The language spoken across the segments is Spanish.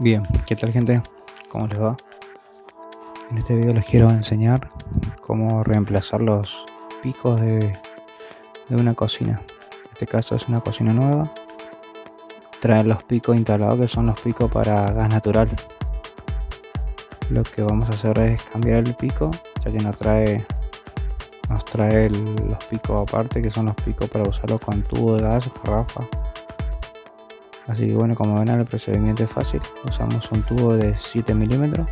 Bien, ¿qué tal gente? ¿Cómo les va? En este video les quiero enseñar cómo reemplazar los picos de, de una cocina. En este caso es una cocina nueva. Trae los picos instalados que son los picos para gas natural. Lo que vamos a hacer es cambiar el pico, ya que nos trae nos trae los picos aparte que son los picos para usarlos con tubo de gas, garrafa así que bueno como ven el procedimiento es fácil. Usamos un tubo de 7 milímetros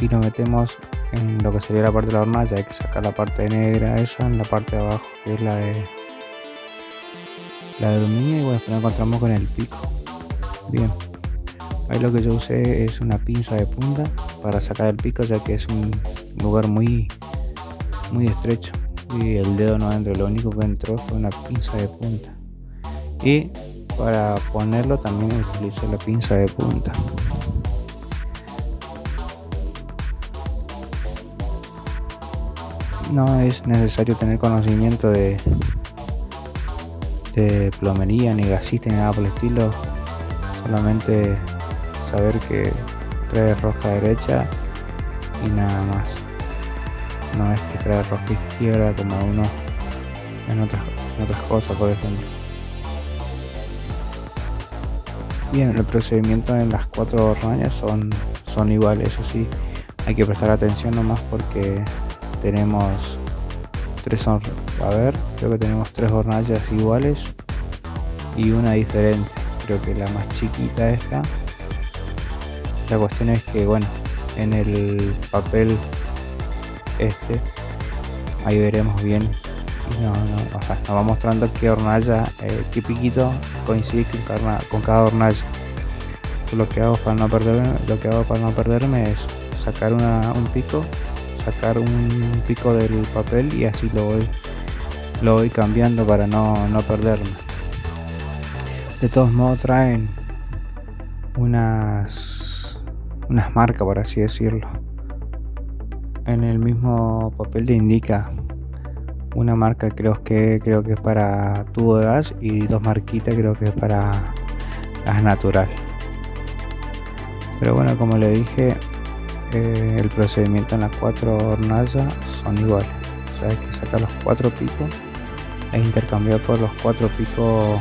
y lo metemos en lo que sería la parte de la hornalla. Hay que sacar la parte negra esa en la parte de abajo que es la de la de aluminio y bueno después encontramos con el pico. Bien. Ahí lo que yo usé es una pinza de punta para sacar el pico ya que es un lugar muy muy estrecho. Y el dedo no entró lo único que entró fue una pinza de punta y para ponerlo también utilizo la pinza de punta. No es necesario tener conocimiento de de plomería ni gasista ni nada por el estilo. Solamente saber que trae rosca derecha y nada más. No es que trae rosca izquierda como uno en otras, en otras cosas por ejemplo Bien, el procedimiento en las cuatro hornallas son, son iguales, eso sí, hay que prestar atención nomás porque tenemos tres a ver, creo que tenemos tres hornallas iguales y una diferente, creo que la más chiquita esta. La cuestión es que bueno, en el papel este, ahí veremos bien no, no, o nos va mostrando qué hornalla, eh, qué piquito coincide con, cada hornalla. Lo que hago para no perderme, lo que hago para no perderme es sacar un pico, sacar un pico del papel y así lo voy, lo voy cambiando para no, no perderme. De todos modos traen unas unas marcas por así decirlo. En el mismo papel te indica una marca creo que creo que es para tubo de gas y dos marquitas creo que es para gas natural. Pero bueno como le dije eh, el procedimiento en las cuatro hornallas son iguales. O sea hay que sacar los cuatro picos. E intercambiar por los cuatro picos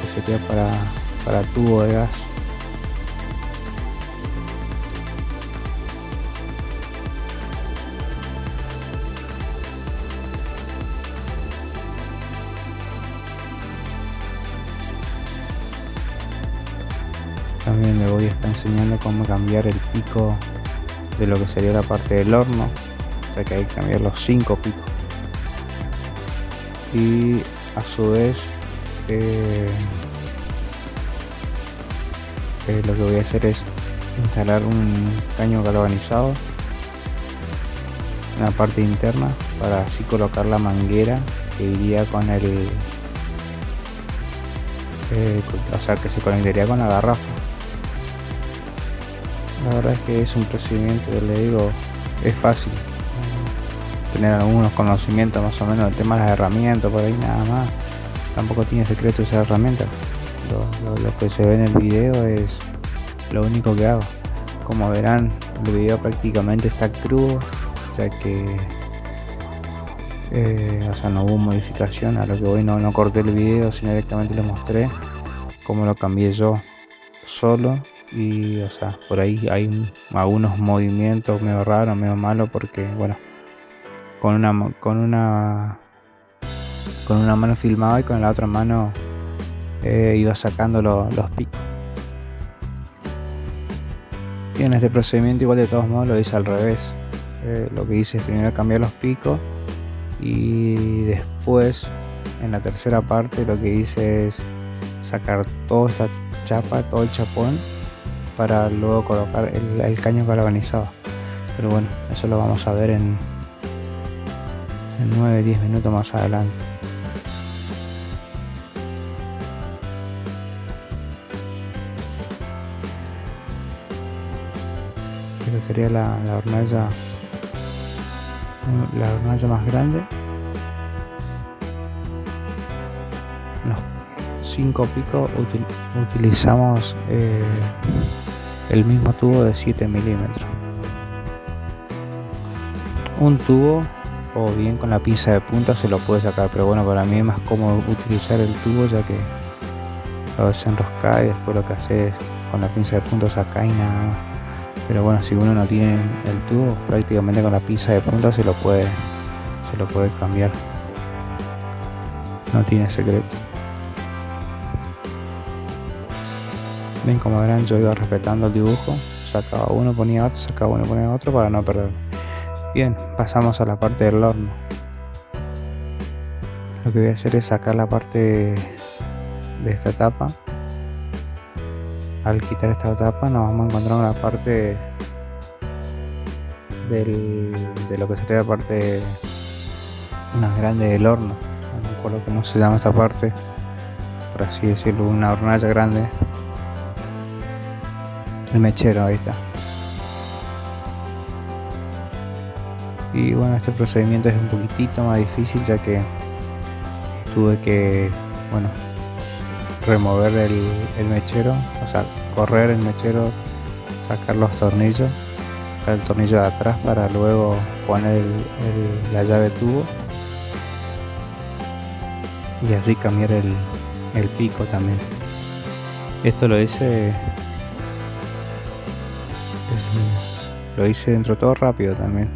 que sería para para tubo de gas también le voy a estar enseñando cómo cambiar el pico de lo que sería la parte del horno. O sea que hay que cambiar los cinco picos. Y a su vez eh, eh, lo que voy a hacer es instalar un caño galvanizado en la parte interna para así colocar la manguera que iría con el eh, o sea que se conectaría con la garrafa la verdad es que es un procedimiento le digo es fácil tener algunos conocimientos más o menos del tema de las herramientas por ahí nada más. Tampoco tiene secreto esa herramienta. Lo, que se ve en el video es lo único que hago. Como verán el video prácticamente está crudo ya que eh, o sea no hubo modificación. A lo que voy no, no corté el video sino directamente les mostré. Cómo lo cambié yo solo y o sea por ahí hay algunos movimientos medio raros medio malos porque bueno con una con una con una mano filmaba y con la otra mano eh, iba sacando los picos. Y en este procedimiento igual de todos modos lo hice al revés. Eh, lo que hice es primero cambiar los picos y después en la tercera parte lo que hice es sacar toda esta chapa todo el chapón para luego colocar el, caño galvanizado. Pero bueno eso lo vamos a ver en, en 9-10 minutos más adelante. Esta sería la, la hornalla la hornalla más grande. 5 picos utilizamos eh, el mismo tubo de 7 milímetros. Un tubo o bien con la pinza de punta se lo puede sacar pero bueno para mí es más cómodo utilizar el tubo ya que a veces enrosca y después lo que hace es con la pinza de punta sacar y nada más. Pero bueno si uno no tiene el tubo prácticamente con la pinza de punta se lo puede se lo puede cambiar. No tiene secreto ven como verán yo iba respetando el dibujo. Sacaba uno ponía otro sacaba uno ponía otro para no perder. Bien pasamos a la parte del horno. Lo que voy a hacer es sacar la parte de esta tapa. Al quitar esta tapa nos vamos a encontrar una parte del, de lo que sería la parte más grande del horno. No recuerdo cómo se llama esta parte por así decirlo una hornalla grande el mechero ahí está. Y bueno este procedimiento es un poquitito más difícil ya que tuve que bueno remover el, mechero o sea correr el mechero sacar los tornillos el tornillo de atrás para luego poner la llave tubo. Y así cambiar el, el pico también. Esto lo hice lo hice dentro todo rápido también.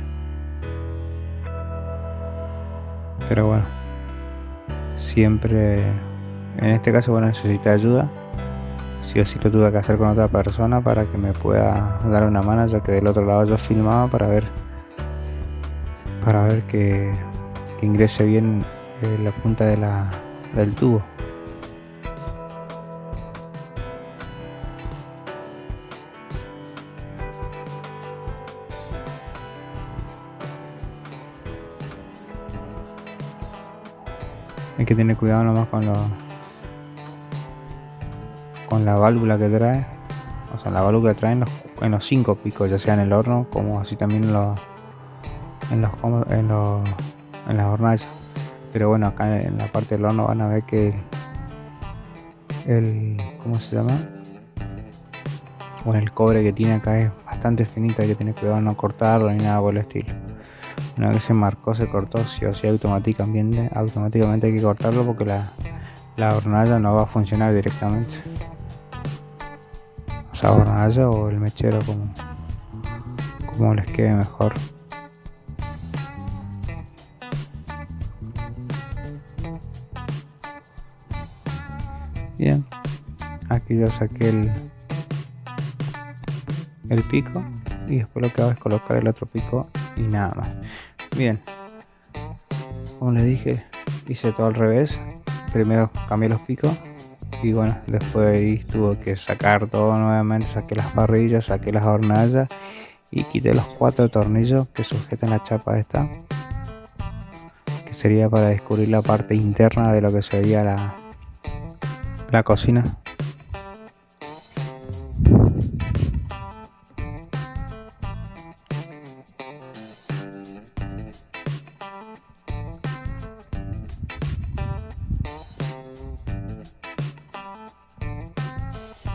Pero bueno siempre en este caso bueno necesita ayuda. Si o sí lo tuve que hacer con otra persona para que me pueda dar una mano ya que del otro lado yo filmaba para ver para ver que, ingrese bien eh, la punta del tubo hay que tener cuidado nomás con los con la válvula que trae. O sea la válvula que trae en los, en los cinco picos ya sea en el horno como así también en los en los en, los, en las hornallas. Pero bueno acá en la parte del horno van a ver que el, ¿cómo se llama? bueno el cobre que tiene acá es bastante finito hay que tener cuidado no cortarlo ni nada por el estilo una vez se marcó se cortó sí o sí automáticamente automáticamente hay que cortarlo porque la, la hornalla no va a funcionar directamente. O sea hornalla o el mechero como como les quede mejor. Bien aquí yo saqué el el pico y después lo que hago es colocar el otro pico y nada más. Bien. Como les dije hice todo al revés. Primero cambié los picos y bueno después tuve que sacar todo nuevamente. Saqué las parrillas saqué las hornallas y quité los cuatro tornillos que sujetan la chapa esta que sería para descubrir la parte interna de lo que sería la la cocina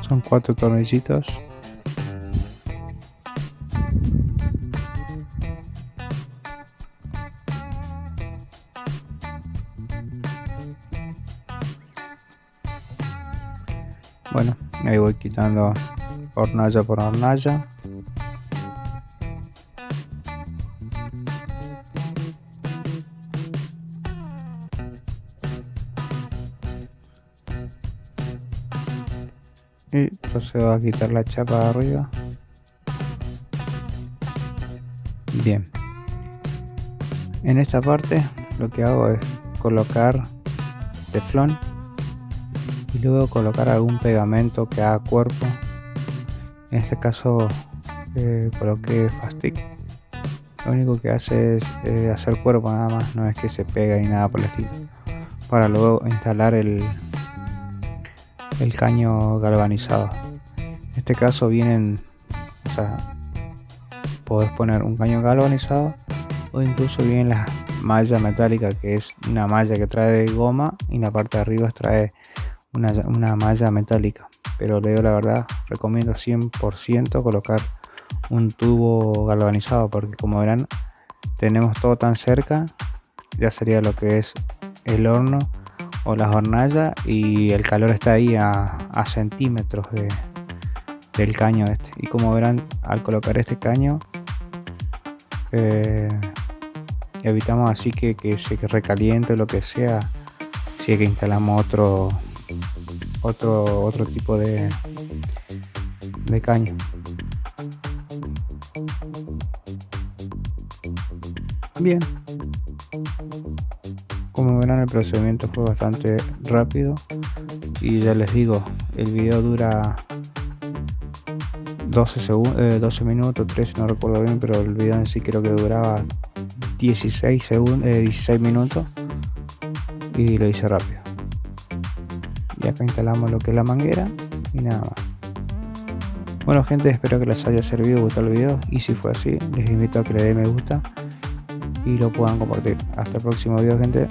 son cuatro tornillitos bueno ahí voy quitando hornalla por hornalla y procedo a quitar la chapa de arriba. Bien. En esta parte lo que hago es colocar teflón y luego colocar algún pegamento que haga cuerpo. En este caso eh, coloqué fastic. Lo único que hace es eh, hacer cuerpo nada más no es que se pega ni nada por el estilo. Para luego instalar el, el caño galvanizado. En este caso vienen o sea podés poner un caño galvanizado o incluso vienen las malla metálica que es una malla que trae goma y la parte de arriba trae una, malla metálica. Pero le digo la verdad recomiendo 100% colocar un tubo galvanizado porque como verán tenemos todo tan cerca ya sería lo que es el horno o la hornalla y el calor está ahí a, centímetros de, del caño este. Y como verán al colocar este caño eh, evitamos así que, que se recaliente lo que sea si es que instalamos otro otro otro tipo de de caño. Bien verán el procedimiento fue bastante rápido. Y ya les digo el video dura 12 segundos 12 minutos 13 no recuerdo bien pero el video en sí creo que duraba 16 segundos 16 minutos. Y lo hice rápido. Y acá instalamos lo que es la manguera y nada más. Bueno gente espero que les haya servido gustado el video. Y si fue así les invito a que le den me gusta y lo puedan compartir. Hasta el próximo video gente